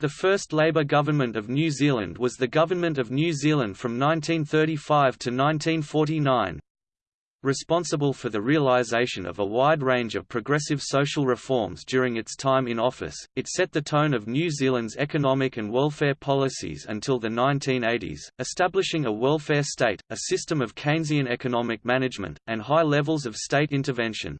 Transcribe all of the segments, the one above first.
The first Labour government of New Zealand was the Government of New Zealand from 1935 to 1949. Responsible for the realisation of a wide range of progressive social reforms during its time in office, it set the tone of New Zealand's economic and welfare policies until the 1980s, establishing a welfare state, a system of Keynesian economic management, and high levels of state intervention.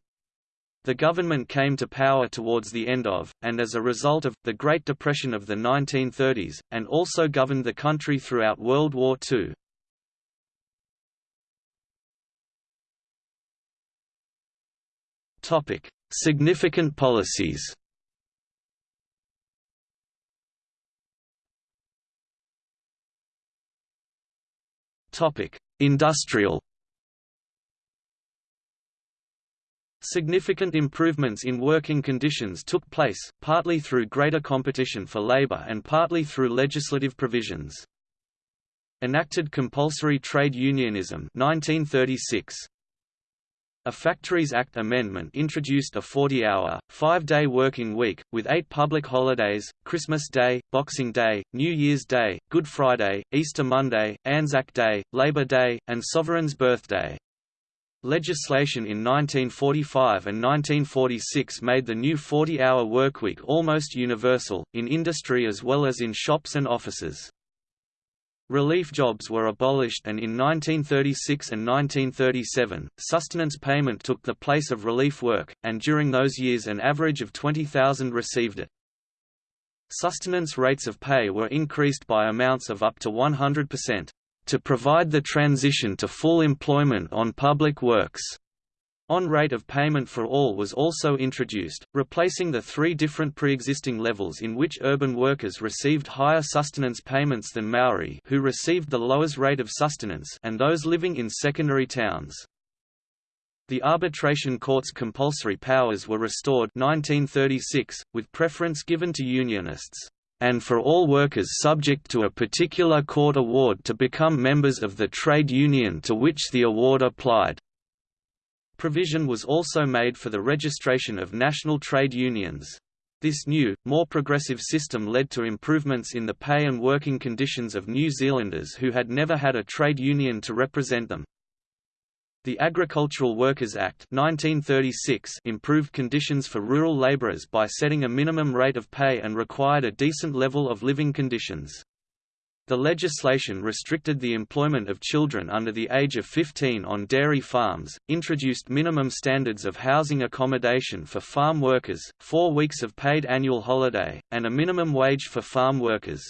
The government came to power towards the end of, and as a result of, the Great Depression of the 1930s, and also governed the country throughout World War II. Significant policies Industrial Significant improvements in working conditions took place, partly through greater competition for labor and partly through legislative provisions. Enacted compulsory trade unionism 1936. A Factories Act amendment introduced a 40-hour, five-day working week, with eight public holidays, Christmas Day, Boxing Day, New Year's Day, Good Friday, Easter Monday, Anzac Day, Labor Day, and Sovereign's Birthday. Legislation in 1945 and 1946 made the new 40-hour workweek almost universal, in industry as well as in shops and offices. Relief jobs were abolished and in 1936 and 1937, sustenance payment took the place of relief work, and during those years an average of 20,000 received it. Sustenance rates of pay were increased by amounts of up to 100% to provide the transition to full employment on public works. On rate of payment for all was also introduced, replacing the three different pre-existing levels in which urban workers received higher sustenance payments than Maori who received the lowest rate of sustenance and those living in secondary towns. The arbitration court's compulsory powers were restored 1936, with preference given to unionists and for all workers subject to a particular court award to become members of the trade union to which the award applied. Provision was also made for the registration of national trade unions. This new, more progressive system led to improvements in the pay and working conditions of New Zealanders who had never had a trade union to represent them. The Agricultural Workers Act 1936 improved conditions for rural labourers by setting a minimum rate of pay and required a decent level of living conditions. The legislation restricted the employment of children under the age of 15 on dairy farms, introduced minimum standards of housing accommodation for farm workers, four weeks of paid annual holiday, and a minimum wage for farm workers.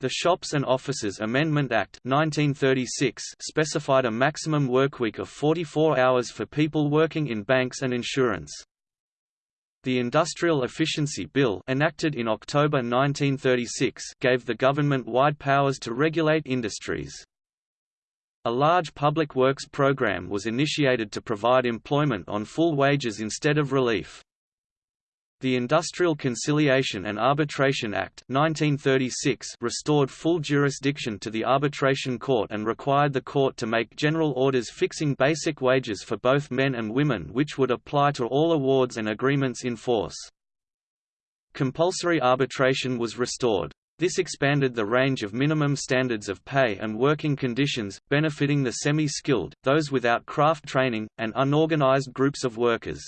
The Shops and Offices Amendment Act 1936 specified a maximum workweek of 44 hours for people working in banks and insurance. The Industrial Efficiency Bill enacted in October 1936 gave the government wide powers to regulate industries. A large public works program was initiated to provide employment on full wages instead of relief. The Industrial Conciliation and Arbitration Act 1936 restored full jurisdiction to the arbitration court and required the court to make general orders fixing basic wages for both men and women which would apply to all awards and agreements in force. Compulsory arbitration was restored. This expanded the range of minimum standards of pay and working conditions, benefiting the semi-skilled, those without craft training, and unorganized groups of workers.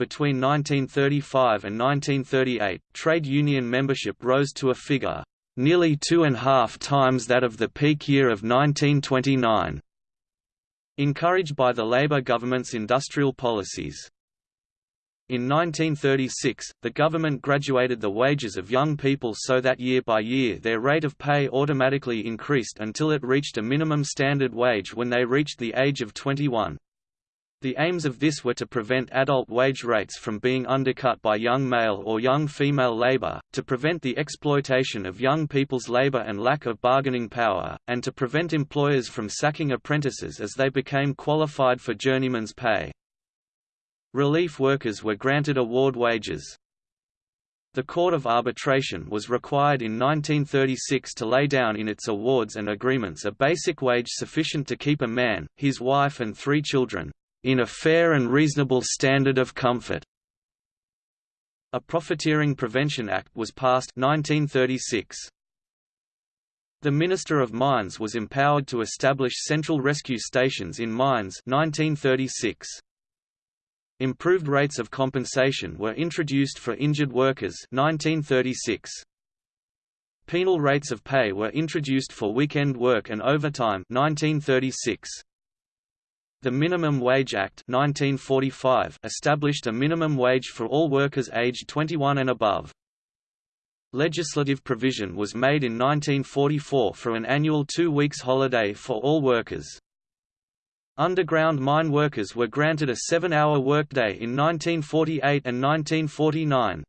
Between 1935 and 1938, trade union membership rose to a figure nearly two and a half times that of the peak year of 1929. Encouraged by the Labour government's industrial policies. In 1936, the government graduated the wages of young people so that year by year their rate of pay automatically increased until it reached a minimum standard wage when they reached the age of 21. The aims of this were to prevent adult wage rates from being undercut by young male or young female labor, to prevent the exploitation of young people's labor and lack of bargaining power, and to prevent employers from sacking apprentices as they became qualified for journeyman's pay. Relief workers were granted award wages. The Court of Arbitration was required in 1936 to lay down in its awards and agreements a basic wage sufficient to keep a man, his wife and three children, in a fair and reasonable standard of comfort. A Profiteering Prevention Act was passed 1936. The Minister of Mines was empowered to establish central rescue stations in mines 1936. Improved rates of compensation were introduced for injured workers 1936. Penal rates of pay were introduced for weekend work and overtime 1936. The Minimum Wage Act 1945 established a minimum wage for all workers aged 21 and above. Legislative provision was made in 1944 for an annual two weeks holiday for all workers. Underground mine workers were granted a seven-hour workday in 1948 and 1949.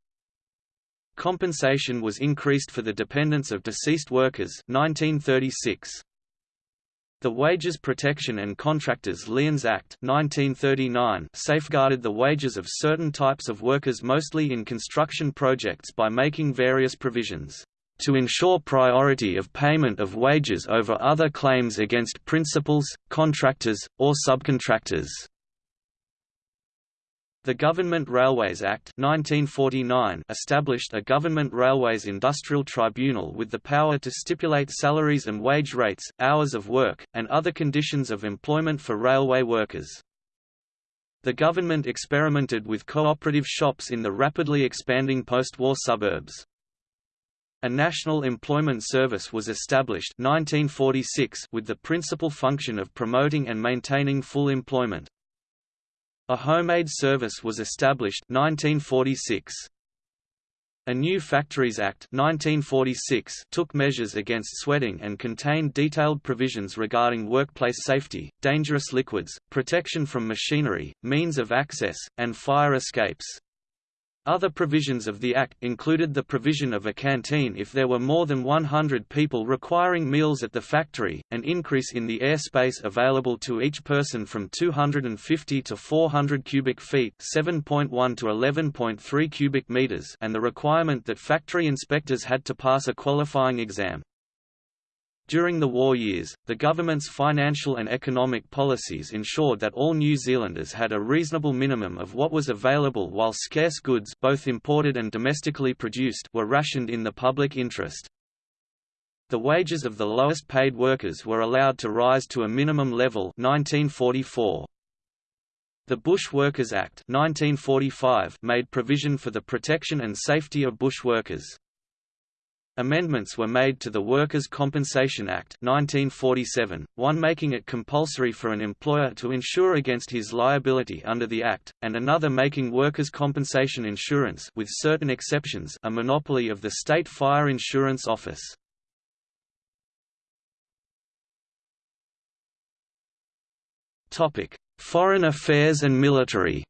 Compensation was increased for the dependents of deceased workers 1936. The Wages Protection and Contractors Liens Act 1939 safeguarded the wages of certain types of workers mostly in construction projects by making various provisions to ensure priority of payment of wages over other claims against principals, contractors, or subcontractors. The Government Railways Act 1949 established a Government Railways Industrial Tribunal with the power to stipulate salaries and wage rates, hours of work, and other conditions of employment for railway workers. The government experimented with cooperative shops in the rapidly expanding post-war suburbs. A National Employment Service was established 1946 with the principal function of promoting and maintaining full employment. A Homemaid Service was established 1946. A new Factories Act 1946 took measures against sweating and contained detailed provisions regarding workplace safety, dangerous liquids, protection from machinery, means of access, and fire escapes. Other provisions of the Act included the provision of a canteen if there were more than 100 people requiring meals at the factory, an increase in the airspace available to each person from 250 to 400 cubic feet 7.1 to 11.3 cubic meters and the requirement that factory inspectors had to pass a qualifying exam. During the war years, the government's financial and economic policies ensured that all New Zealanders had a reasonable minimum of what was available while scarce goods both imported and domestically produced were rationed in the public interest. The wages of the lowest paid workers were allowed to rise to a minimum level 1944. The Bush Workers Act 1945 made provision for the protection and safety of bush workers. Amendments were made to the Workers' Compensation Act 1947, one making it compulsory for an employer to insure against his liability under the Act, and another making workers' compensation insurance with certain exceptions a monopoly of the State Fire Insurance Office. Foreign affairs and military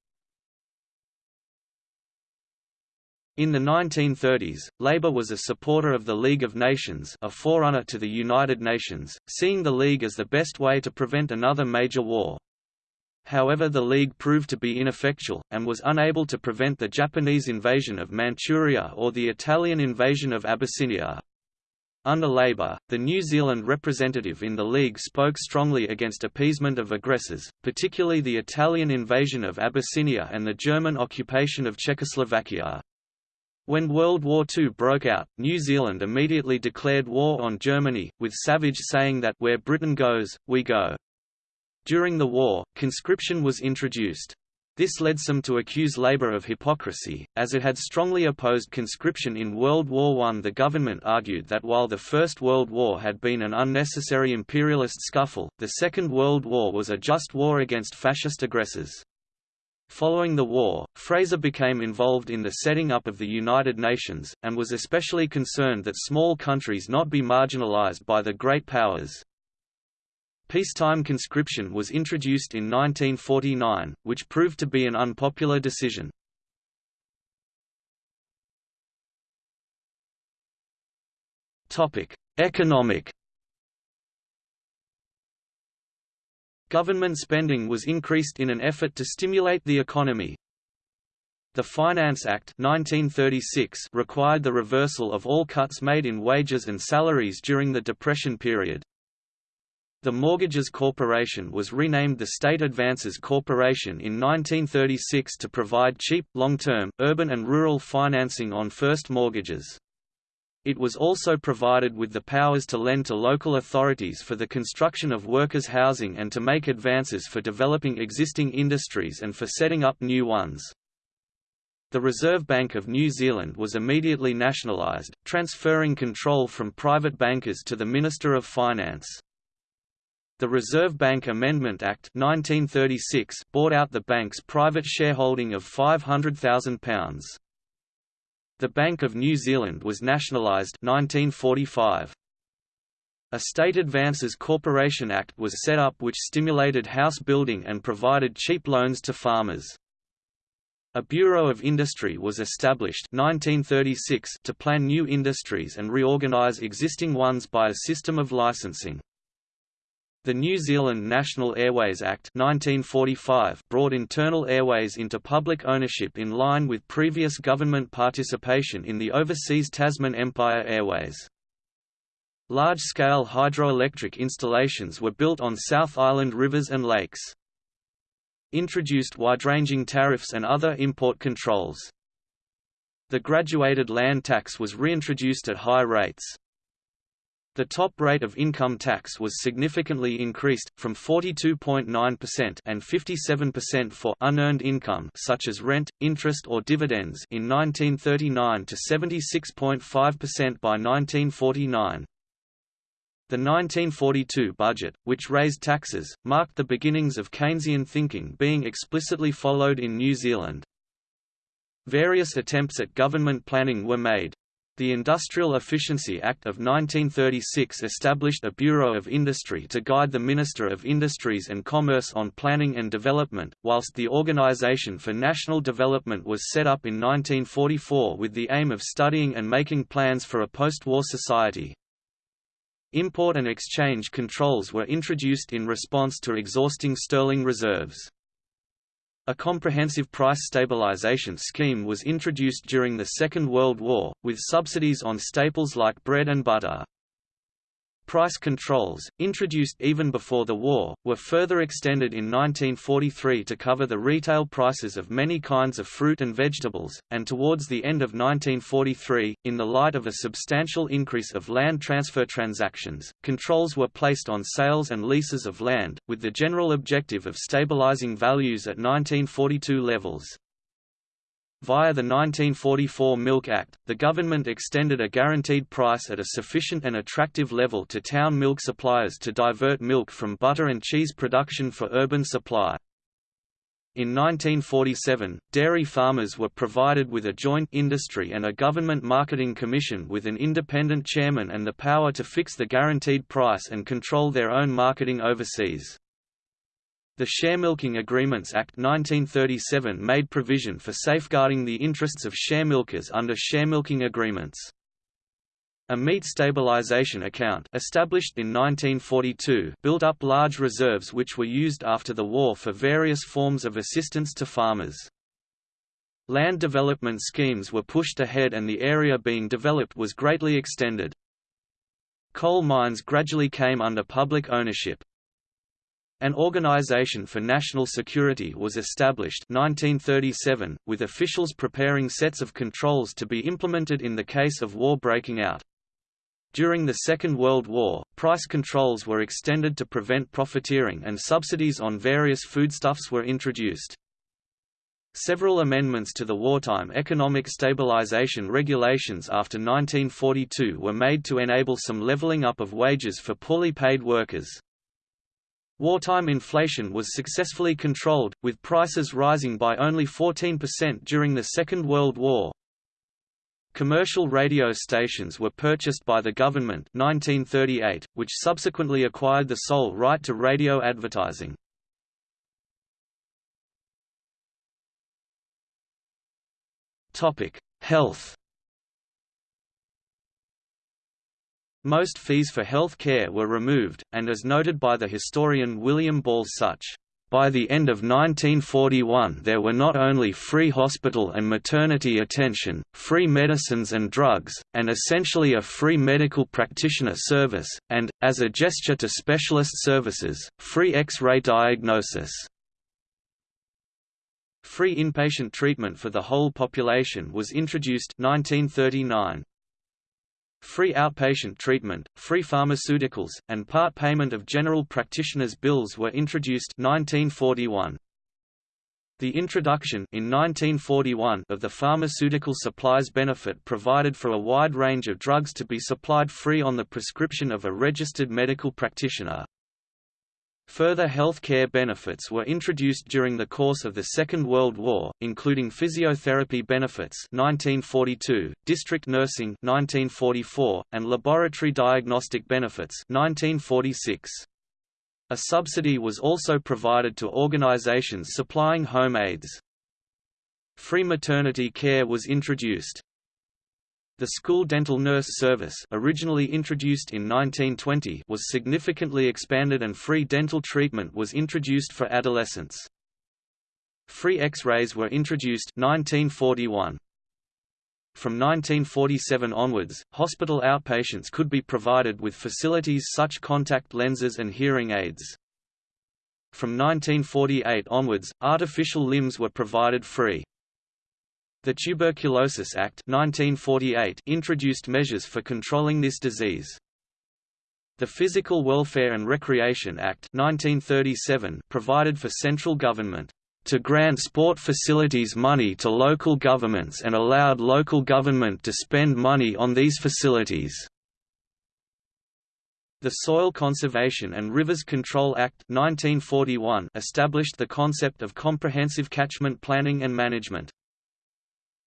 In the 1930s, Labour was a supporter of the League of Nations a forerunner to the United Nations, seeing the League as the best way to prevent another major war. However the League proved to be ineffectual, and was unable to prevent the Japanese invasion of Manchuria or the Italian invasion of Abyssinia. Under Labour, the New Zealand representative in the League spoke strongly against appeasement of aggressors, particularly the Italian invasion of Abyssinia and the German occupation of Czechoslovakia. When World War II broke out, New Zealand immediately declared war on Germany, with Savage saying that where Britain goes, we go. During the war, conscription was introduced. This led some to accuse Labour of hypocrisy, as it had strongly opposed conscription in World War I. The government argued that while the First World War had been an unnecessary imperialist scuffle, the Second World War was a just war against fascist aggressors. Following the war, Fraser became involved in the setting up of the United Nations, and was especially concerned that small countries not be marginalized by the great powers. Peacetime conscription was introduced in 1949, which proved to be an unpopular decision. Economic Government spending was increased in an effort to stimulate the economy. The Finance Act 1936 required the reversal of all cuts made in wages and salaries during the Depression period. The Mortgages Corporation was renamed the State Advances Corporation in 1936 to provide cheap, long-term, urban and rural financing on first mortgages. It was also provided with the powers to lend to local authorities for the construction of workers' housing and to make advances for developing existing industries and for setting up new ones. The Reserve Bank of New Zealand was immediately nationalised, transferring control from private bankers to the Minister of Finance. The Reserve Bank Amendment Act 1936 bought out the bank's private shareholding of £500,000. The Bank of New Zealand was nationalised 1945. A State Advances Corporation Act was set up which stimulated house building and provided cheap loans to farmers. A Bureau of Industry was established 1936 to plan new industries and reorganise existing ones by a system of licensing. The New Zealand National Airways Act 1945 brought internal airways into public ownership in line with previous government participation in the overseas Tasman Empire Airways. Large-scale hydroelectric installations were built on South Island rivers and lakes. Introduced wide-ranging tariffs and other import controls. The graduated land tax was reintroduced at high rates. The top rate of income tax was significantly increased, from 42.9% and 57% for unearned income such as rent, interest or dividends in 1939 to 76.5% by 1949. The 1942 budget, which raised taxes, marked the beginnings of Keynesian thinking being explicitly followed in New Zealand. Various attempts at government planning were made. The Industrial Efficiency Act of 1936 established a Bureau of Industry to guide the Minister of Industries and Commerce on planning and development, whilst the Organisation for National Development was set up in 1944 with the aim of studying and making plans for a post-war society. Import and exchange controls were introduced in response to exhausting sterling reserves. A comprehensive price stabilization scheme was introduced during the Second World War, with subsidies on staples like bread and butter. Price controls, introduced even before the war, were further extended in 1943 to cover the retail prices of many kinds of fruit and vegetables, and towards the end of 1943, in the light of a substantial increase of land transfer transactions, controls were placed on sales and leases of land, with the general objective of stabilizing values at 1942 levels. Via the 1944 Milk Act, the government extended a guaranteed price at a sufficient and attractive level to town milk suppliers to divert milk from butter and cheese production for urban supply. In 1947, dairy farmers were provided with a joint industry and a government marketing commission with an independent chairman and the power to fix the guaranteed price and control their own marketing overseas. The Sharemilking Agreements Act 1937 made provision for safeguarding the interests of sharemilkers under sharemilking agreements. A meat stabilization account established in 1942 built up large reserves which were used after the war for various forms of assistance to farmers. Land development schemes were pushed ahead and the area being developed was greatly extended. Coal mines gradually came under public ownership. An Organization for National Security was established 1937, with officials preparing sets of controls to be implemented in the case of war breaking out. During the Second World War, price controls were extended to prevent profiteering and subsidies on various foodstuffs were introduced. Several amendments to the wartime economic stabilization regulations after 1942 were made to enable some leveling up of wages for poorly paid workers. Wartime inflation was successfully controlled, with prices rising by only 14% during the Second World War. Commercial radio stations were purchased by the government 1938, which subsequently acquired the sole right to radio advertising. Health Most fees for health care were removed, and as noted by the historian William Ball Sutch by the end of 1941 there were not only free hospital and maternity attention, free medicines and drugs, and essentially a free medical practitioner service, and, as a gesture to specialist services, free X-ray diagnosis. Free inpatient treatment for the whole population was introduced 1939. Free outpatient treatment, free pharmaceuticals, and part payment of general practitioners' bills were introduced 1941. The introduction in 1941 of the pharmaceutical supplies benefit provided for a wide range of drugs to be supplied free on the prescription of a registered medical practitioner. Further health care benefits were introduced during the course of the Second World War, including physiotherapy benefits 1942, district nursing 1944, and laboratory diagnostic benefits 1946. A subsidy was also provided to organizations supplying home aids. Free maternity care was introduced. The school dental nurse service originally introduced in 1920 was significantly expanded and free dental treatment was introduced for adolescents. Free X-rays were introduced 1941. From 1947 onwards, hospital outpatients could be provided with facilities such contact lenses and hearing aids. From 1948 onwards, artificial limbs were provided free. The Tuberculosis Act 1948 introduced measures for controlling this disease. The Physical Welfare and Recreation Act 1937 provided for central government to grant sport facilities money to local governments and allowed local government to spend money on these facilities. The Soil Conservation and Rivers Control Act 1941 established the concept of comprehensive catchment planning and management.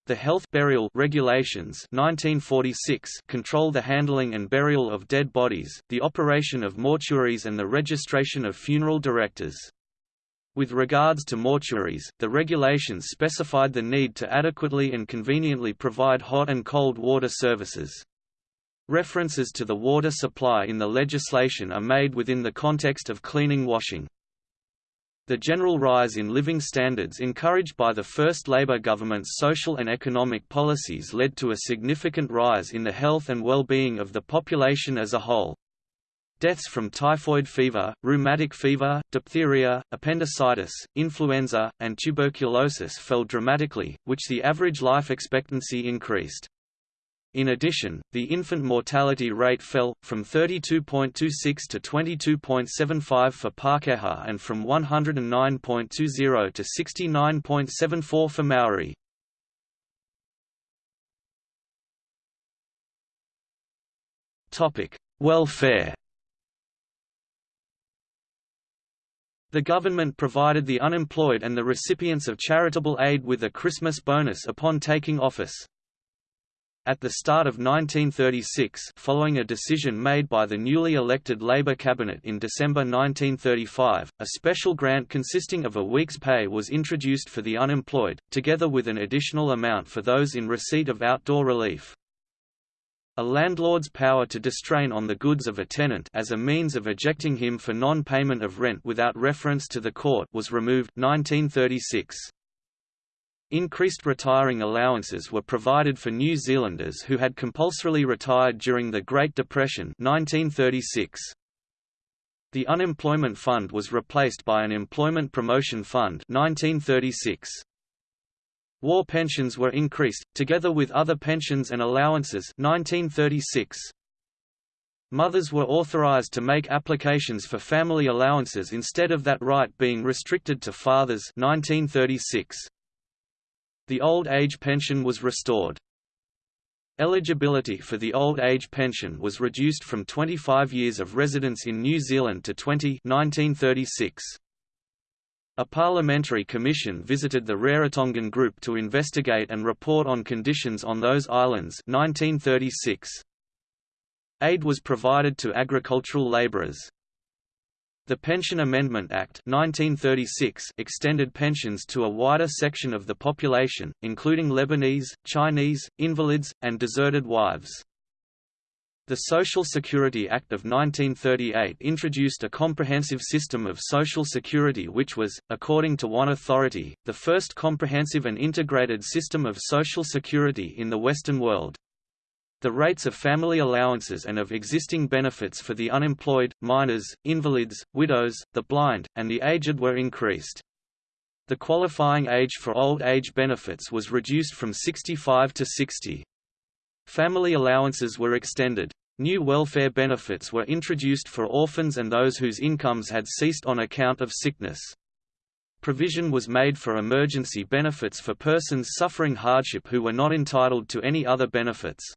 The Health Burial Regulations 1946 control the handling and burial of dead bodies, the operation of mortuaries and the registration of funeral directors. With regards to mortuaries, the regulations specified the need to adequately and conveniently provide hot and cold water services. References to the water supply in the legislation are made within the context of cleaning washing. The general rise in living standards encouraged by the first Labour government's social and economic policies led to a significant rise in the health and well-being of the population as a whole. Deaths from typhoid fever, rheumatic fever, diphtheria, appendicitis, influenza, and tuberculosis fell dramatically, which the average life expectancy increased. In addition, the infant mortality rate fell, from 32.26 to 22.75 for Pākehā and from 109.20 to 69.74 for Maori. Welfare The government provided the unemployed and the recipients of charitable aid with a Christmas bonus upon taking office. At the start of 1936 following a decision made by the newly elected Labour cabinet in December 1935, a special grant consisting of a week's pay was introduced for the unemployed, together with an additional amount for those in receipt of outdoor relief. A landlord's power to distrain on the goods of a tenant as a means of ejecting him for non-payment of rent without reference to the court was removed 1936. Increased retiring allowances were provided for New Zealanders who had compulsorily retired during the Great Depression 1936. The Unemployment Fund was replaced by an Employment Promotion Fund 1936. War pensions were increased, together with other pensions and allowances 1936. Mothers were authorized to make applications for family allowances instead of that right being restricted to fathers 1936. The old age pension was restored. Eligibility for the old age pension was reduced from 25 years of residence in New Zealand to 20 1936. A parliamentary commission visited the Rarotongan Group to investigate and report on conditions on those islands 1936. Aid was provided to agricultural labourers. The Pension Amendment Act 1936 extended pensions to a wider section of the population, including Lebanese, Chinese, invalids, and deserted wives. The Social Security Act of 1938 introduced a comprehensive system of social security which was, according to one authority, the first comprehensive and integrated system of social security in the Western world. The rates of family allowances and of existing benefits for the unemployed, minors, invalids, widows, the blind, and the aged were increased. The qualifying age for old age benefits was reduced from 65 to 60. Family allowances were extended. New welfare benefits were introduced for orphans and those whose incomes had ceased on account of sickness. Provision was made for emergency benefits for persons suffering hardship who were not entitled to any other benefits.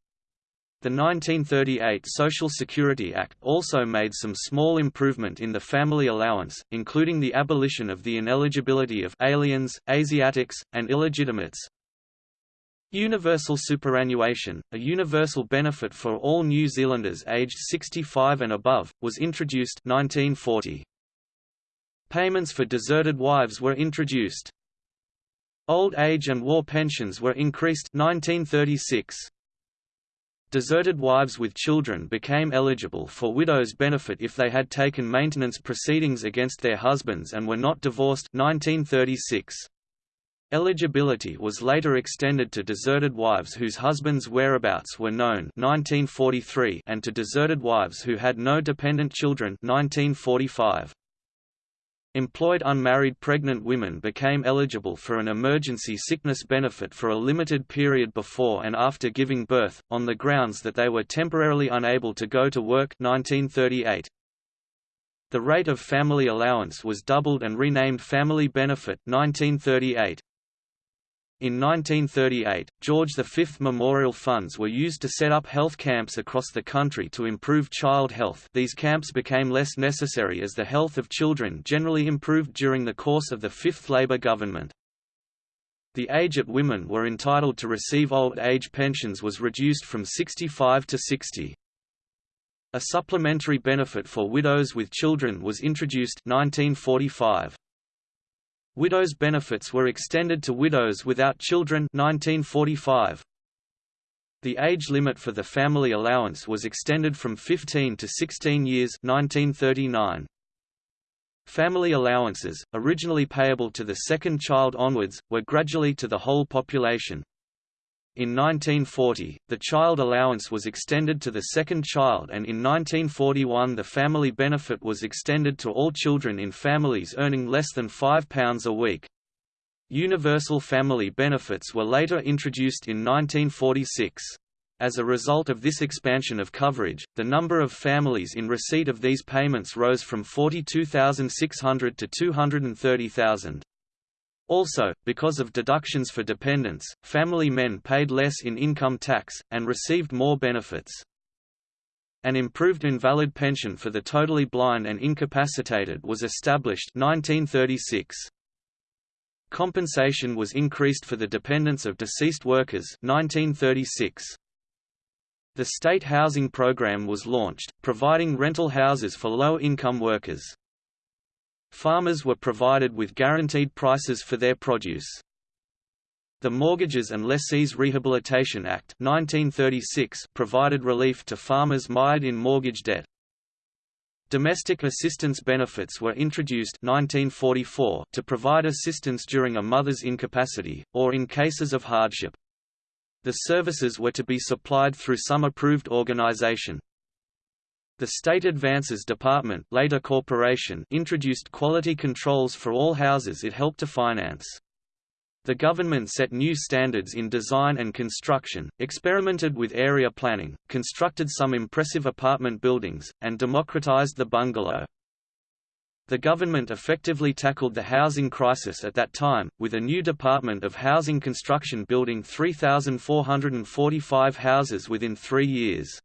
The 1938 Social Security Act also made some small improvement in the family allowance, including the abolition of the ineligibility of aliens, Asiatics, and illegitimates, Universal superannuation, a universal benefit for all New Zealanders aged 65 and above, was introduced 1940. Payments for deserted wives were introduced. Old age and war pensions were increased 1936. Deserted wives with children became eligible for widow's benefit if they had taken maintenance proceedings against their husbands and were not divorced 1936. Eligibility was later extended to deserted wives whose husbands' whereabouts were known 1943 and to deserted wives who had no dependent children 1945. Employed unmarried pregnant women became eligible for an emergency sickness benefit for a limited period before and after giving birth, on the grounds that they were temporarily unable to go to work 1938. The rate of family allowance was doubled and renamed Family Benefit 1938. In 1938, George V memorial funds were used to set up health camps across the country to improve child health these camps became less necessary as the health of children generally improved during the course of the fifth Labour government. The age at women were entitled to receive old age pensions was reduced from 65 to 60. A supplementary benefit for widows with children was introduced 1945. Widows' benefits were extended to widows without children 1945. The age limit for the family allowance was extended from 15 to 16 years 1939. Family allowances, originally payable to the second child onwards, were gradually to the whole population. In 1940, the child allowance was extended to the second child and in 1941 the family benefit was extended to all children in families earning less than £5 a week. Universal family benefits were later introduced in 1946. As a result of this expansion of coverage, the number of families in receipt of these payments rose from 42,600 to 230,000. Also, because of deductions for dependents, family men paid less in income tax, and received more benefits. An improved invalid pension for the totally blind and incapacitated was established 1936. Compensation was increased for the dependents of deceased workers 1936. The state housing program was launched, providing rental houses for low-income workers. Farmers were provided with guaranteed prices for their produce. The Mortgages and Lessees Rehabilitation Act 1936 provided relief to farmers mired in mortgage debt. Domestic assistance benefits were introduced 1944 to provide assistance during a mother's incapacity, or in cases of hardship. The services were to be supplied through some approved organization. The State Advances Department later Corporation introduced quality controls for all houses it helped to finance. The government set new standards in design and construction, experimented with area planning, constructed some impressive apartment buildings, and democratized the bungalow. The government effectively tackled the housing crisis at that time, with a new Department of Housing Construction building 3,445 houses within three years.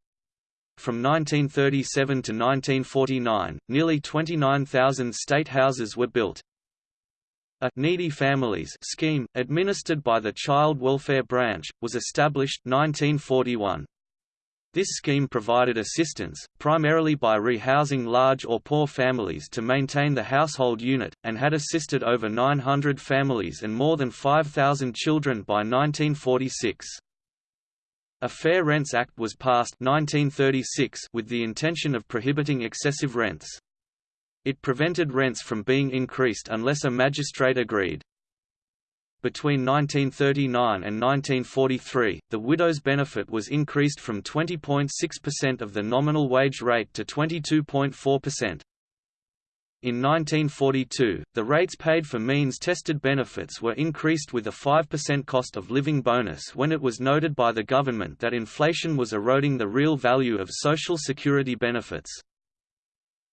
From 1937 to 1949, nearly 29,000 state houses were built. A Needy Families scheme, administered by the Child Welfare Branch, was established 1941. This scheme provided assistance, primarily by rehousing large or poor families to maintain the household unit, and had assisted over 900 families and more than 5,000 children by 1946. A Fair Rents Act was passed 1936 with the intention of prohibiting excessive rents. It prevented rents from being increased unless a magistrate agreed. Between 1939 and 1943, the widow's benefit was increased from 20.6% of the nominal wage rate to 22.4%. In 1942, the rates paid for means-tested benefits were increased with a 5% cost of living bonus when it was noted by the government that inflation was eroding the real value of Social Security benefits.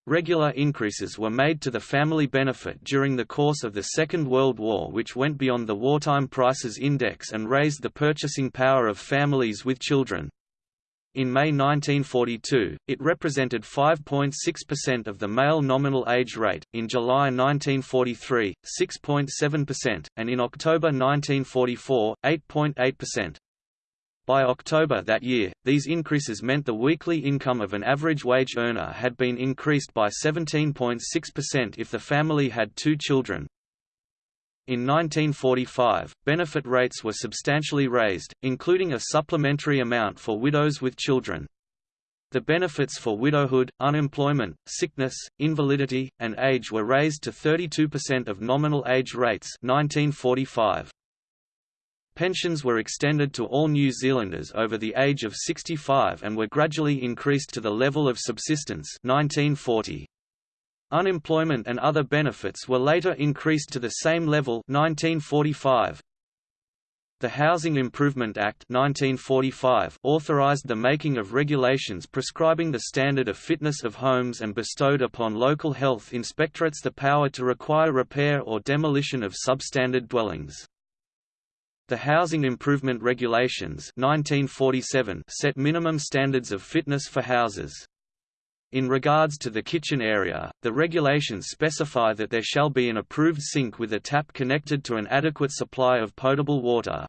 Regular increases were made to the family benefit during the course of the Second World War which went beyond the Wartime Prices Index and raised the purchasing power of families with children. In May 1942, it represented 5.6% of the male nominal age rate, in July 1943, 6.7%, and in October 1944, 8.8%. By October that year, these increases meant the weekly income of an average wage earner had been increased by 17.6% if the family had two children, in 1945, benefit rates were substantially raised, including a supplementary amount for widows with children. The benefits for widowhood, unemployment, sickness, invalidity, and age were raised to 32% of nominal age rates 1945. Pensions were extended to all New Zealanders over the age of 65 and were gradually increased to the level of subsistence 1940. Unemployment and other benefits were later increased to the same level 1945. The Housing Improvement Act 1945 authorized the making of regulations prescribing the standard of fitness of homes and bestowed upon local health inspectorates the power to require repair or demolition of substandard dwellings. The Housing Improvement Regulations 1947 set minimum standards of fitness for houses. In regards to the kitchen area, the regulations specify that there shall be an approved sink with a tap connected to an adequate supply of potable water.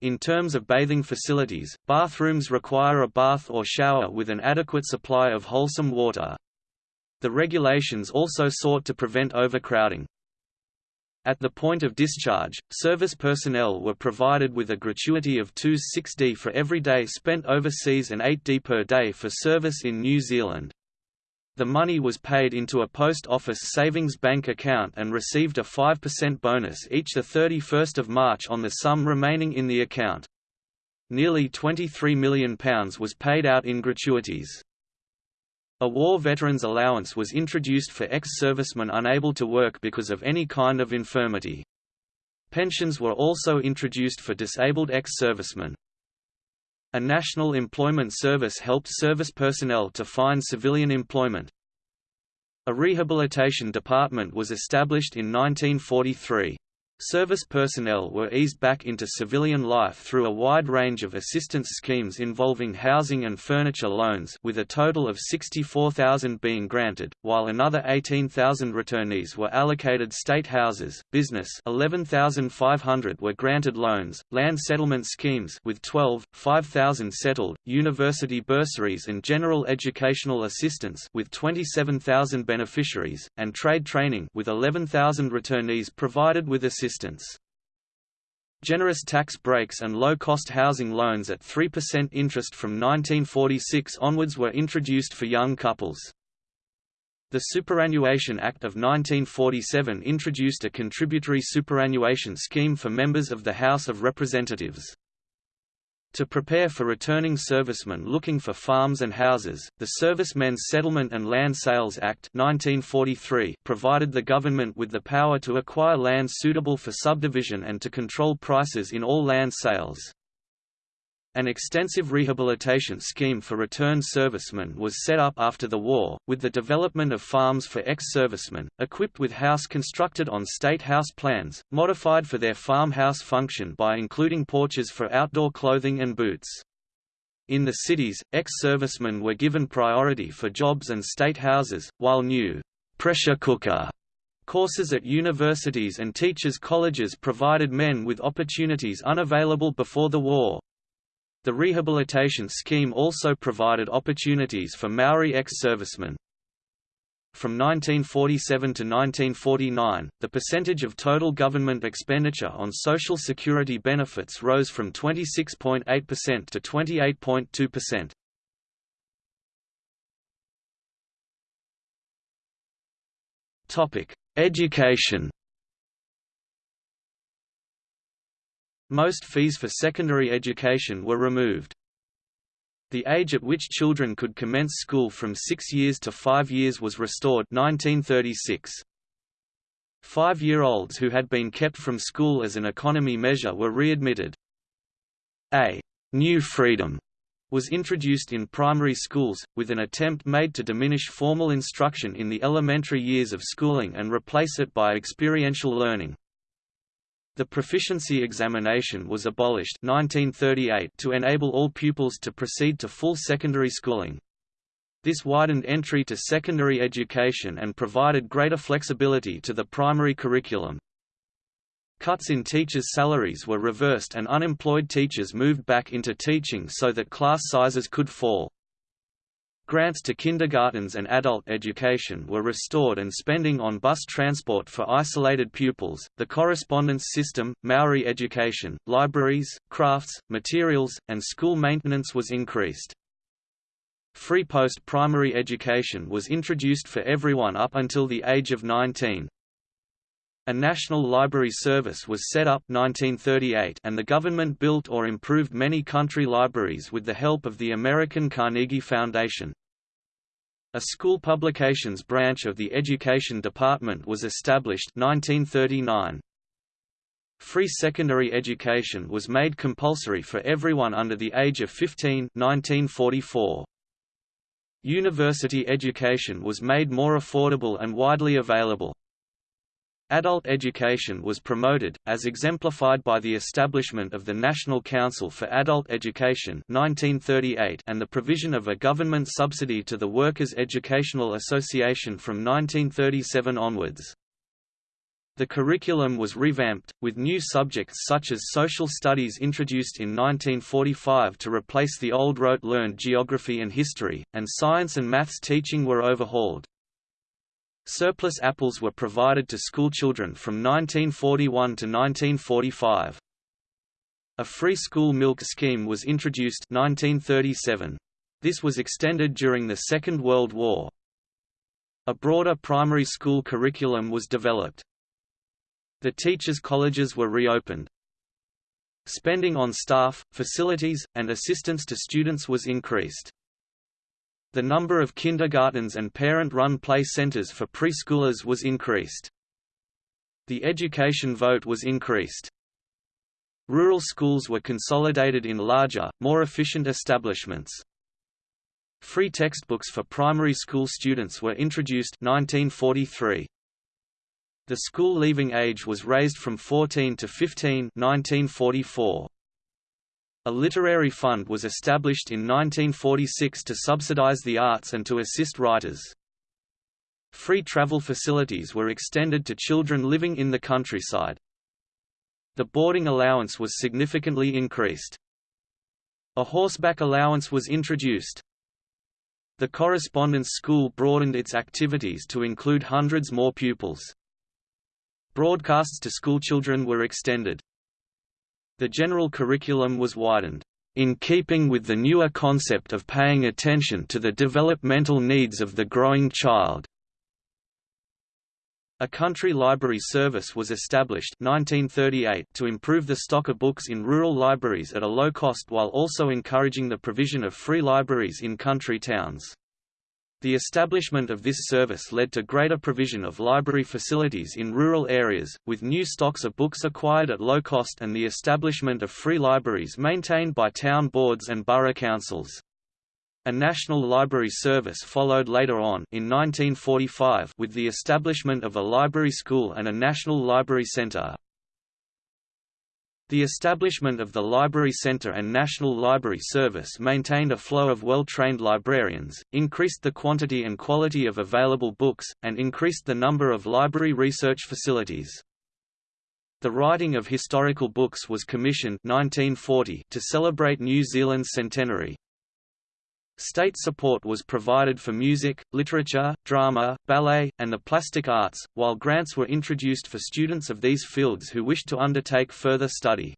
In terms of bathing facilities, bathrooms require a bath or shower with an adequate supply of wholesome water. The regulations also sought to prevent overcrowding. At the point of discharge, service personnel were provided with a gratuity of 2 6d for every day spent overseas and 8d per day for service in New Zealand. The money was paid into a post office savings bank account and received a 5% bonus each 31 March on the sum remaining in the account. Nearly £23 million was paid out in gratuities. A war veterans allowance was introduced for ex-servicemen unable to work because of any kind of infirmity. Pensions were also introduced for disabled ex-servicemen. A national employment service helped service personnel to find civilian employment. A rehabilitation department was established in 1943. Service personnel were eased back into civilian life through a wide range of assistance schemes involving housing and furniture loans with a total of 64,000 being granted, while another 18,000 returnees were allocated state houses, business 11,500 were granted loans, land settlement schemes with 12, 5,000 settled, university bursaries and general educational assistance with 27,000 beneficiaries, and trade training with 11,000 returnees provided with assistance assistance. Generous tax breaks and low-cost housing loans at 3% interest from 1946 onwards were introduced for young couples. The Superannuation Act of 1947 introduced a contributory superannuation scheme for members of the House of Representatives. To prepare for returning servicemen looking for farms and houses, the Servicemen's Settlement and Land Sales Act 1943 provided the government with the power to acquire land suitable for subdivision and to control prices in all land sales. An extensive rehabilitation scheme for returned servicemen was set up after the war, with the development of farms for ex-servicemen, equipped with house constructed on state house plans, modified for their farmhouse function by including porches for outdoor clothing and boots. In the cities, ex-servicemen were given priority for jobs and state houses, while new pressure cooker courses at universities and teachers' colleges provided men with opportunities unavailable before the war. The rehabilitation scheme also provided opportunities for Maori ex-servicemen. From 1947 to 1949, the percentage of total government expenditure on Social Security benefits rose from 26.8% to 28.2%. Topic: Education. Most fees for secondary education were removed. The age at which children could commence school from six years to five years was restored 1936. Five-year-olds who had been kept from school as an economy measure were readmitted. A «new freedom» was introduced in primary schools, with an attempt made to diminish formal instruction in the elementary years of schooling and replace it by experiential learning. The proficiency examination was abolished 1938 to enable all pupils to proceed to full secondary schooling. This widened entry to secondary education and provided greater flexibility to the primary curriculum. Cuts in teachers' salaries were reversed and unemployed teachers moved back into teaching so that class sizes could fall. Grants to kindergartens and adult education were restored and spending on bus transport for isolated pupils, the correspondence system, Maori education, libraries, crafts, materials, and school maintenance was increased. Free post-primary education was introduced for everyone up until the age of 19. A national library service was set up 1938 and the government built or improved many country libraries with the help of the American Carnegie Foundation. A school publications branch of the Education Department was established 1939. Free secondary education was made compulsory for everyone under the age of 15 1944. University education was made more affordable and widely available. Adult education was promoted, as exemplified by the establishment of the National Council for Adult Education 1938 and the provision of a government subsidy to the Workers' Educational Association from 1937 onwards. The curriculum was revamped, with new subjects such as social studies introduced in 1945 to replace the old rote-learned geography and history, and science and maths teaching were overhauled. Surplus apples were provided to schoolchildren from 1941 to 1945. A free school milk scheme was introduced 1937. This was extended during the Second World War. A broader primary school curriculum was developed. The teachers' colleges were reopened. Spending on staff, facilities, and assistance to students was increased. The number of kindergartens and parent-run play centers for preschoolers was increased. The education vote was increased. Rural schools were consolidated in larger, more efficient establishments. Free textbooks for primary school students were introduced 1943. The school leaving age was raised from 14 to 15 1944. A literary fund was established in 1946 to subsidize the arts and to assist writers. Free travel facilities were extended to children living in the countryside. The boarding allowance was significantly increased. A horseback allowance was introduced. The correspondence school broadened its activities to include hundreds more pupils. Broadcasts to schoolchildren were extended. The general curriculum was widened, in keeping with the newer concept of paying attention to the developmental needs of the growing child. A country library service was established 1938 to improve the stock of books in rural libraries at a low cost while also encouraging the provision of free libraries in country towns. The establishment of this service led to greater provision of library facilities in rural areas, with new stocks of books acquired at low cost and the establishment of free libraries maintained by town boards and borough councils. A national library service followed later on in 1945 with the establishment of a library school and a national library centre. The establishment of the Library Centre and National Library Service maintained a flow of well-trained librarians, increased the quantity and quality of available books, and increased the number of library research facilities. The writing of historical books was commissioned 1940 to celebrate New Zealand's centenary. State support was provided for music, literature, drama, ballet, and the plastic arts, while grants were introduced for students of these fields who wished to undertake further study.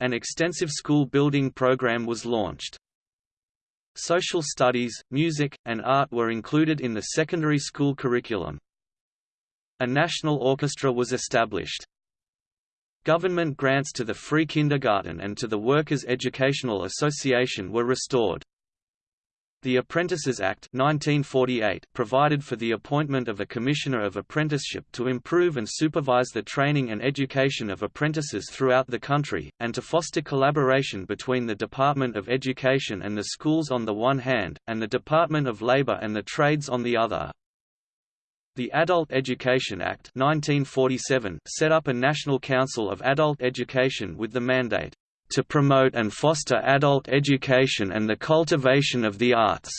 An extensive school building program was launched. Social studies, music, and art were included in the secondary school curriculum. A national orchestra was established. Government grants to the free kindergarten and to the Workers' Educational Association were restored. The Apprentices Act 1948 provided for the appointment of a Commissioner of Apprenticeship to improve and supervise the training and education of apprentices throughout the country, and to foster collaboration between the Department of Education and the schools on the one hand, and the Department of Labor and the trades on the other. The Adult Education Act 1947 set up a National Council of Adult Education with the mandate to promote and foster adult education and the cultivation of the arts.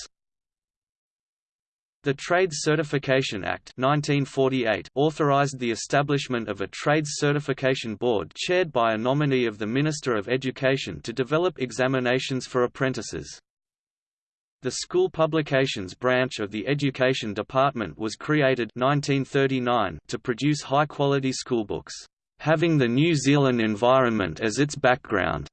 The Trades Certification Act 1948 authorized the establishment of a Trades Certification Board chaired by a nominee of the Minister of Education to develop examinations for apprentices. The School Publications branch of the Education Department was created 1939 to produce high-quality schoolbooks having the New Zealand environment as its background.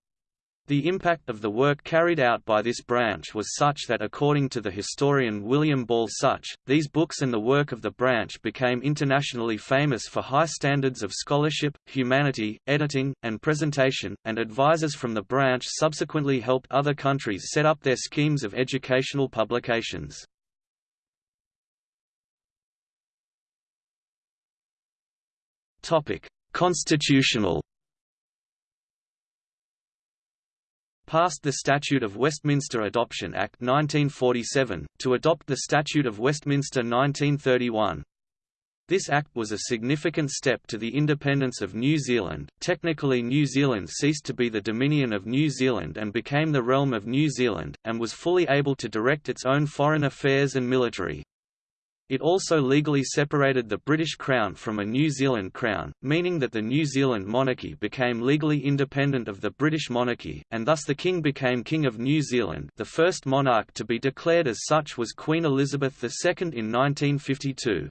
The impact of the work carried out by this branch was such that according to the historian William Ball Sutch, these books and the work of the branch became internationally famous for high standards of scholarship, humanity, editing, and presentation, and advisors from the branch subsequently helped other countries set up their schemes of educational publications. Constitutional passed the Statute of Westminster Adoption Act 1947, to adopt the Statute of Westminster 1931. This act was a significant step to the independence of New Zealand. Technically, New Zealand ceased to be the Dominion of New Zealand and became the realm of New Zealand, and was fully able to direct its own foreign affairs and military. It also legally separated the British Crown from a New Zealand Crown, meaning that the New Zealand monarchy became legally independent of the British monarchy, and thus the King became King of New Zealand the first monarch to be declared as such was Queen Elizabeth II in 1952.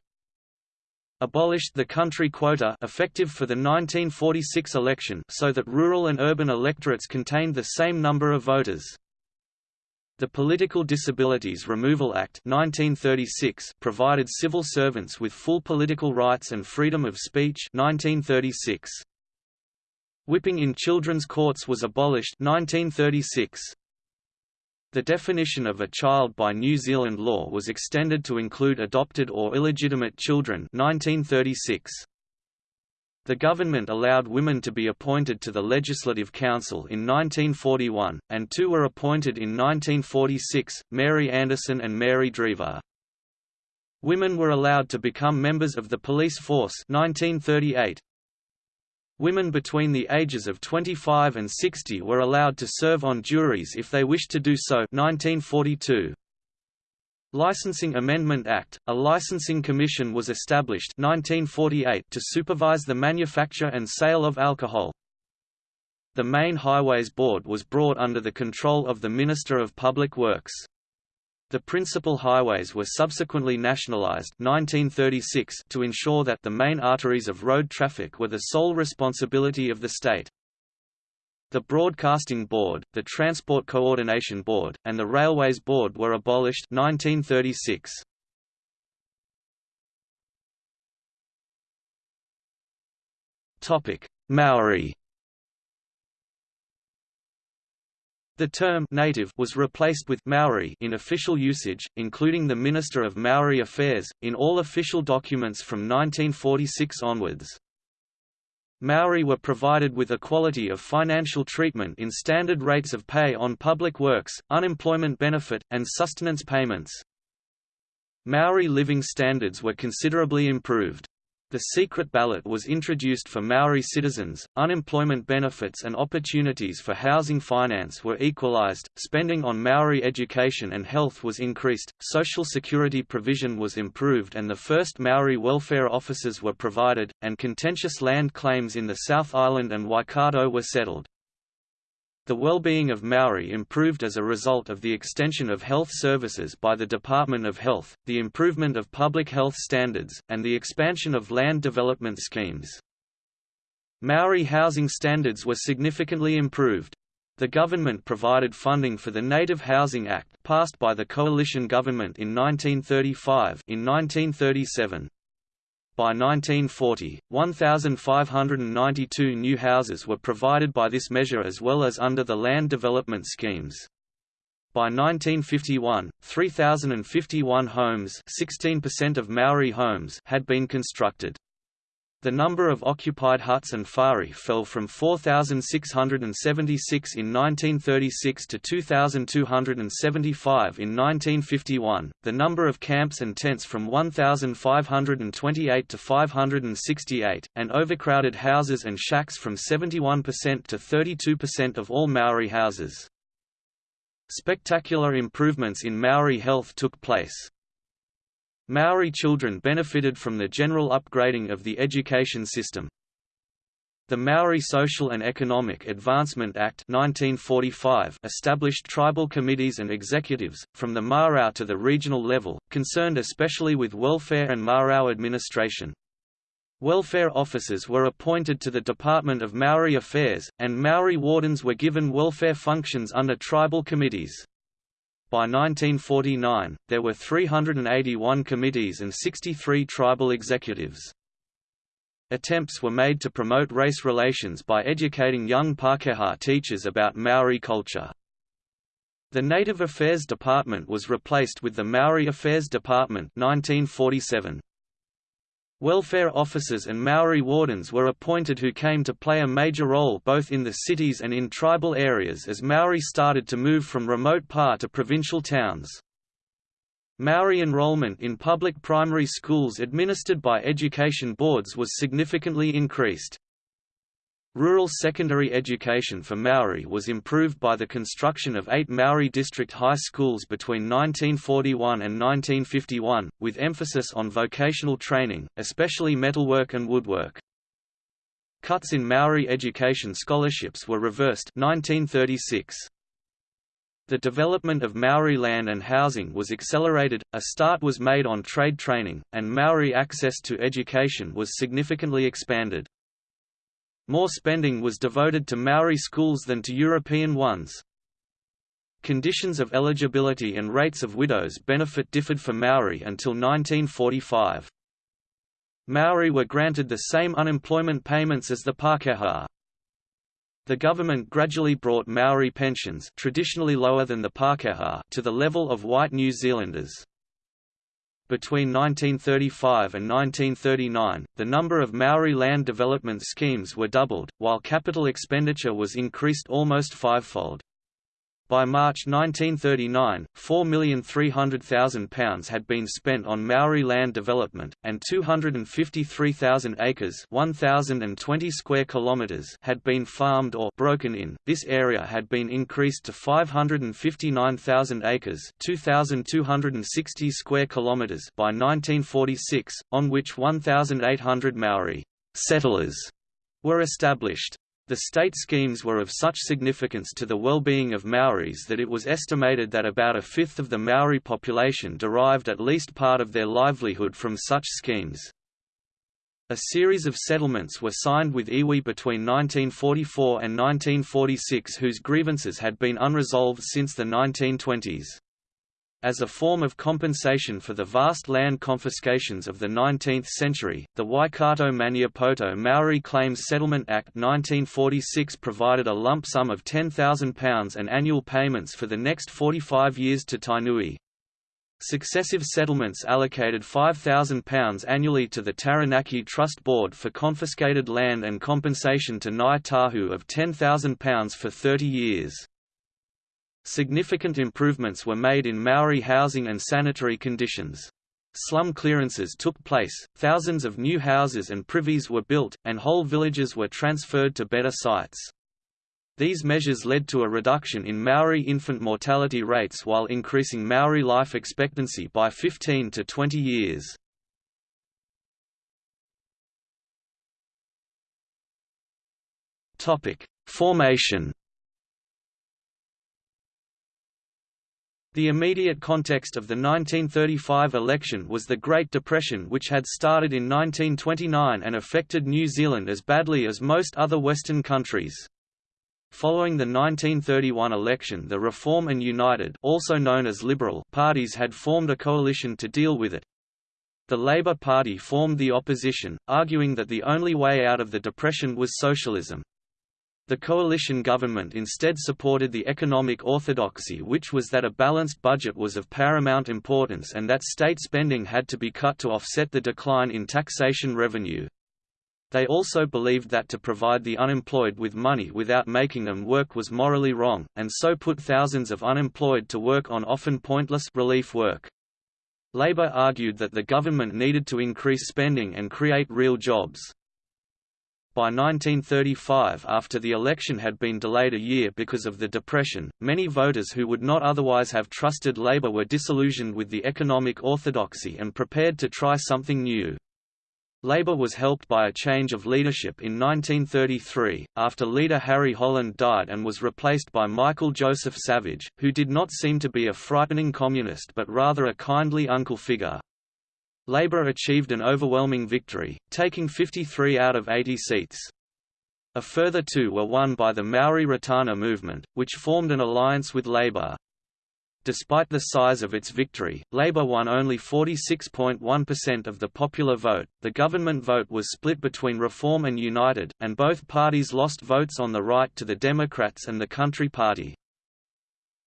Abolished the country quota effective for the 1946 election so that rural and urban electorates contained the same number of voters. The Political Disabilities Removal Act 1936 provided civil servants with full political rights and freedom of speech 1936. Whipping in children's courts was abolished 1936. The definition of a child by New Zealand law was extended to include adopted or illegitimate children 1936. The government allowed women to be appointed to the Legislative Council in 1941, and two were appointed in 1946, Mary Anderson and Mary Drever. Women were allowed to become members of the police force 1938. Women between the ages of 25 and 60 were allowed to serve on juries if they wished to do so 1942. Licensing Amendment Act, a licensing commission was established 1948 to supervise the manufacture and sale of alcohol. The main Highways Board was brought under the control of the Minister of Public Works. The principal highways were subsequently nationalized 1936 to ensure that the main arteries of road traffic were the sole responsibility of the state. The Broadcasting Board, the Transport Coordination Board, and the Railways Board were abolished 1936. Topic: Maori. The term native was replaced with Maori in official usage, including the Minister of Maori Affairs, in all official documents from 1946 onwards. Maori were provided with equality of financial treatment in standard rates of pay on public works, unemployment benefit, and sustenance payments. Maori living standards were considerably improved. The secret ballot was introduced for Maori citizens, unemployment benefits and opportunities for housing finance were equalized, spending on Maori education and health was increased, social security provision was improved and the first Maori welfare offices were provided, and contentious land claims in the South Island and Waikato were settled. The well-being of Maori improved as a result of the extension of health services by the Department of Health, the improvement of public health standards, and the expansion of land development schemes. Maori housing standards were significantly improved. The government provided funding for the Native Housing Act passed by the coalition government in 1935 in 1937. By 1940, 1,592 new houses were provided by this measure as well as under the land development schemes. By 1951, 3,051 homes 16% of Maori homes had been constructed. The number of occupied huts and whare fell from 4,676 in 1936 to 2,275 in 1951, the number of camps and tents from 1,528 to 568, and overcrowded houses and shacks from 71% to 32% of all Maori houses. Spectacular improvements in Maori health took place. Maori children benefited from the general upgrading of the education system. The Maori Social and Economic Advancement Act 1945 established tribal committees and executives, from the marae to the regional level, concerned especially with welfare and marae administration. Welfare officers were appointed to the Department of Maori Affairs, and Maori wardens were given welfare functions under tribal committees. By 1949, there were 381 committees and 63 tribal executives. Attempts were made to promote race relations by educating young Pākehā teachers about Maori culture. The Native Affairs Department was replaced with the Maori Affairs Department 1947. Welfare officers and Maori wardens were appointed who came to play a major role both in the cities and in tribal areas as Maori started to move from remote pa to provincial towns. Maori enrollment in public primary schools administered by education boards was significantly increased. Rural secondary education for Maori was improved by the construction of eight Maori district high schools between 1941 and 1951, with emphasis on vocational training, especially metalwork and woodwork. Cuts in Maori education scholarships were reversed 1936. The development of Maori land and housing was accelerated, a start was made on trade training, and Maori access to education was significantly expanded. More spending was devoted to Maori schools than to European ones. Conditions of eligibility and rates of widows' benefit differed for Maori until 1945. Maori were granted the same unemployment payments as the Pākehā. The government gradually brought Maori pensions traditionally lower than the Pākehā to the level of white New Zealanders. Between 1935 and 1939, the number of Maori land development schemes were doubled, while capital expenditure was increased almost fivefold. By March 1939, £4,300,000 had been spent on Maori land development, and 253,000 acres (1,020 square kilometers) had been farmed or broken in. This area had been increased to 559,000 acres (2,260 square kilometers) by 1946, on which 1,800 Maori settlers were established. The state schemes were of such significance to the well-being of Maoris that it was estimated that about a fifth of the Maori population derived at least part of their livelihood from such schemes. A series of settlements were signed with iwi between 1944 and 1946 whose grievances had been unresolved since the 1920s. As a form of compensation for the vast land confiscations of the 19th century, the Waikato Maniapoto Maori Claims Settlement Act 1946 provided a lump sum of £10,000 and annual payments for the next 45 years to Tainui. Successive settlements allocated £5,000 annually to the Taranaki Trust Board for confiscated land and compensation to Ngāi Tahu of £10,000 for 30 years. Significant improvements were made in Maori housing and sanitary conditions. Slum clearances took place, thousands of new houses and privies were built, and whole villages were transferred to better sites. These measures led to a reduction in Maori infant mortality rates while increasing Maori life expectancy by 15 to 20 years. Formation The immediate context of the 1935 election was the Great Depression which had started in 1929 and affected New Zealand as badly as most other Western countries. Following the 1931 election the Reform and United also known as Liberal parties had formed a coalition to deal with it. The Labour Party formed the opposition, arguing that the only way out of the depression was socialism. The coalition government instead supported the economic orthodoxy which was that a balanced budget was of paramount importance and that state spending had to be cut to offset the decline in taxation revenue. They also believed that to provide the unemployed with money without making them work was morally wrong, and so put thousands of unemployed to work on often pointless relief work. Labour argued that the government needed to increase spending and create real jobs. By 1935 after the election had been delayed a year because of the Depression, many voters who would not otherwise have trusted Labour were disillusioned with the economic orthodoxy and prepared to try something new. Labour was helped by a change of leadership in 1933, after leader Harry Holland died and was replaced by Michael Joseph Savage, who did not seem to be a frightening communist but rather a kindly uncle figure. Labour achieved an overwhelming victory, taking 53 out of 80 seats. A further two were won by the Maori Ratana movement, which formed an alliance with Labour. Despite the size of its victory, Labour won only 46.1% of the popular vote. The government vote was split between Reform and United, and both parties lost votes on the right to the Democrats and the Country Party.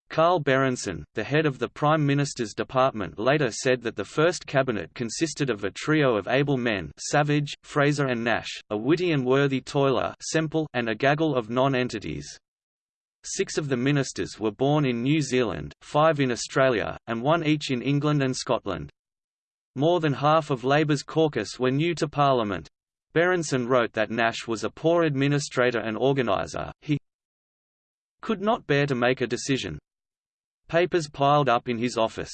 Carl Berendsen, the head of the Prime Minister's department later said that the first cabinet consisted of a trio of able men Savage, Fraser and Nash, a witty and worthy toiler Semple, and a gaggle of non-entities. Six of the ministers were born in New Zealand, five in Australia, and one each in England and Scotland. More than half of Labour's caucus were new to Parliament. Berendsen wrote that Nash was a poor administrator and organiser, he could not bear to make a decision, Papers piled up in his office.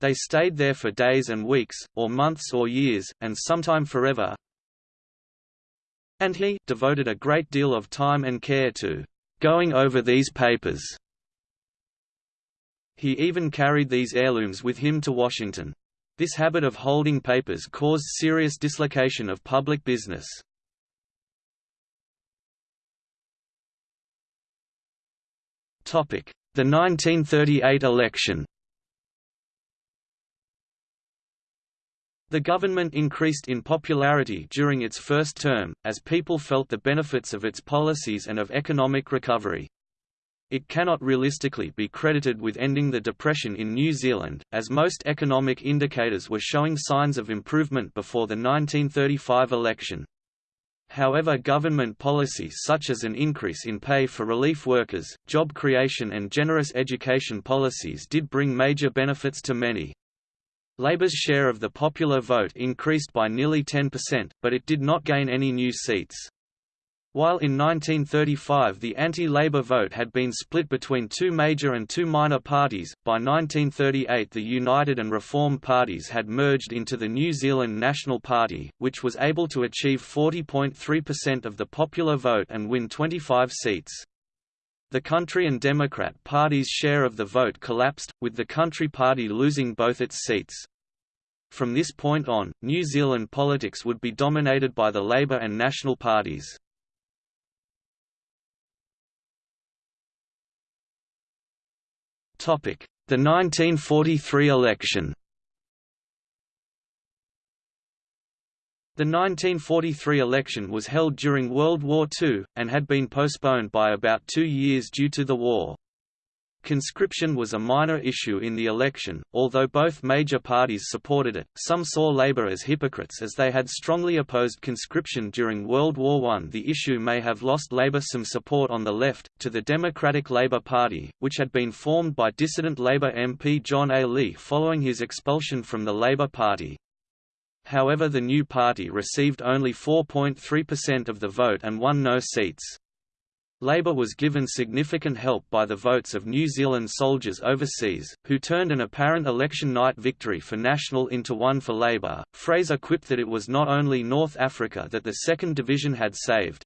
They stayed there for days and weeks, or months or years, and sometime forever. And he devoted a great deal of time and care to going over these papers. He even carried these heirlooms with him to Washington. This habit of holding papers caused serious dislocation of public business. Topic: the 1938 election The government increased in popularity during its first term, as people felt the benefits of its policies and of economic recovery. It cannot realistically be credited with ending the Depression in New Zealand, as most economic indicators were showing signs of improvement before the 1935 election. However government policies such as an increase in pay for relief workers, job creation and generous education policies did bring major benefits to many. Labour's share of the popular vote increased by nearly 10%, but it did not gain any new seats. While in 1935 the anti-Labour vote had been split between two major and two minor parties, by 1938 the United and Reform parties had merged into the New Zealand National Party, which was able to achieve 40.3% of the popular vote and win 25 seats. The Country and Democrat parties' share of the vote collapsed, with the Country Party losing both its seats. From this point on, New Zealand politics would be dominated by the Labour and National parties. The 1943 election The 1943 election was held during World War II, and had been postponed by about two years due to the war. Conscription was a minor issue in the election, although both major parties supported it. Some saw Labour as hypocrites as they had strongly opposed conscription during World War I. The issue may have lost Labour some support on the left, to the Democratic Labour Party, which had been formed by dissident Labour MP John A. Lee following his expulsion from the Labour Party. However the new party received only 4.3% of the vote and won no seats. Labour was given significant help by the votes of New Zealand soldiers overseas, who turned an apparent election night victory for National into one for Labour. Fraser quipped that it was not only North Africa that the Second Division had saved.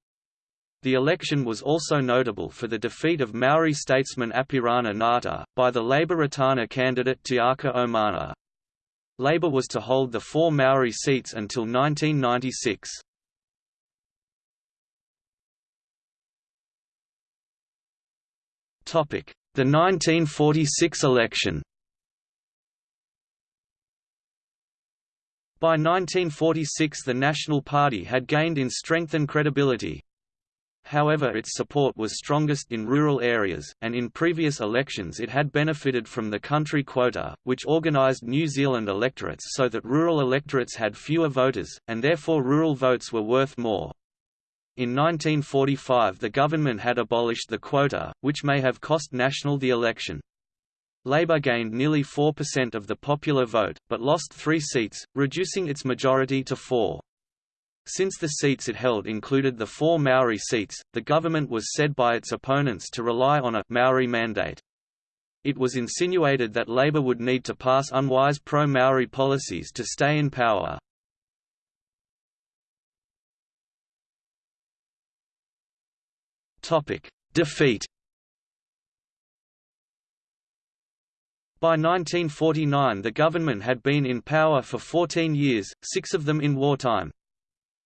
The election was also notable for the defeat of Maori statesman Apirana Ngata, by the Labour Ratana candidate Tiaki Omana. Labour was to hold the four Maori seats until 1996. The 1946 election By 1946 the National Party had gained in strength and credibility. However its support was strongest in rural areas, and in previous elections it had benefited from the country quota, which organised New Zealand electorates so that rural electorates had fewer voters, and therefore rural votes were worth more. In 1945 the government had abolished the quota, which may have cost National the election. Labour gained nearly 4% of the popular vote, but lost three seats, reducing its majority to four. Since the seats it held included the four Maori seats, the government was said by its opponents to rely on a Maori mandate. It was insinuated that Labour would need to pass unwise pro-Maori policies to stay in power. Defeat By 1949 the government had been in power for 14 years, six of them in wartime.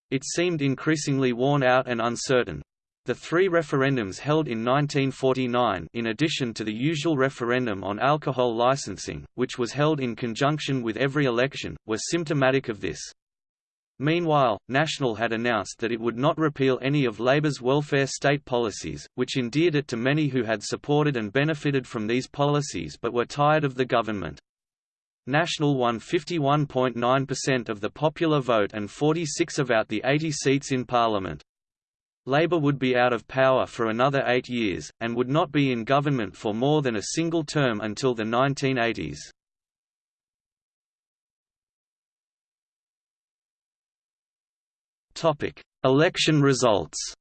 It seemed increasingly worn out and uncertain. The three referendums held in 1949 in addition to the usual referendum on alcohol licensing, which was held in conjunction with every election, were symptomatic of this. Meanwhile, National had announced that it would not repeal any of Labour's welfare state policies, which endeared it to many who had supported and benefited from these policies but were tired of the government. National won 51.9% of the popular vote and 46 of out the 80 seats in Parliament. Labour would be out of power for another eight years, and would not be in government for more than a single term until the 1980s. Election results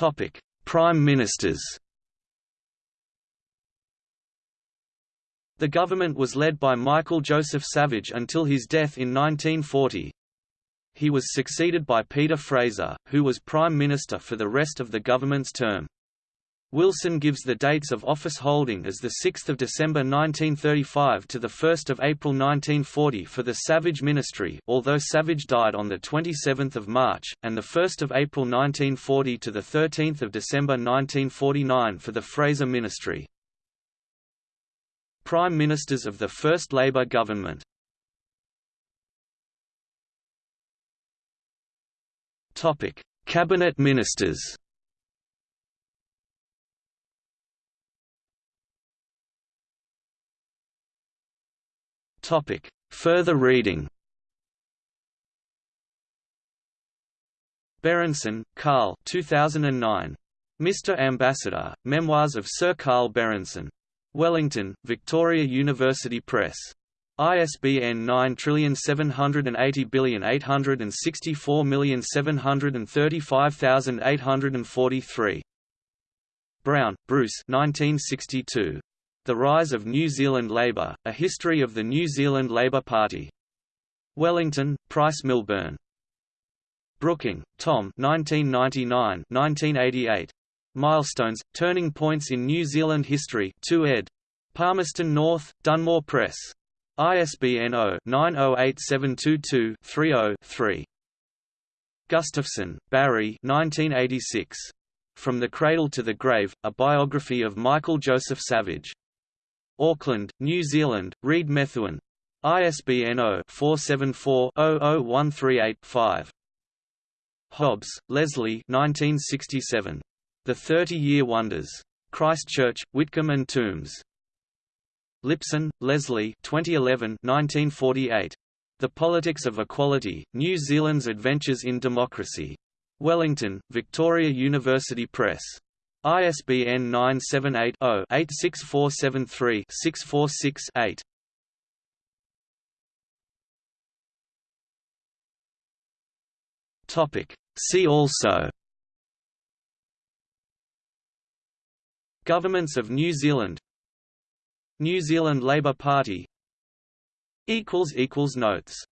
Topic: Prime Ministers. The government was led by Michael Joseph Savage until his death in 1940. He was succeeded by Peter Fraser, who was Prime Minister for the rest of the government's term. Wilson gives the dates of office holding as 6 December 1935 to 1 April 1940 for the Savage ministry although Savage died on 27 March, and 1 April 1940 to 13 December 1949 for the Fraser ministry. Prime Ministers of the First Labour government Cabinet Ministers Topic. Further reading Berendsen, Carl 2009. Mr. Ambassador, Memoirs of Sir Carl Berendsen. Wellington, Victoria University Press. ISBN 9780864735843. Brown, Bruce 1962. The Rise of New Zealand Labour, A History of the New Zealand Labour Party. Wellington, Price Milburn. Brooking, Tom 1999–1988. Milestones, Turning Points in New Zealand History 2 ed. Palmerston North, Dunmore Press. ISBN 0-908722-30-3. Gustafson, Barry 1986. From the Cradle to the Grave, A Biography of Michael Joseph Savage. Auckland, New Zealand, Reed Methuen. ISBN 0-474-00138-5. Hobbs, Leslie 1967. The Thirty-Year Wonders. Christchurch, Whitcombe and Tombs. Lipson, Leslie 2011 1948. The Politics of Equality, New Zealand's Adventures in Democracy. Wellington, Victoria University Press. ISBN 978-0-86473-646-8. See also. Governments of New Zealand. New Zealand Labour Party. Equals equals Notes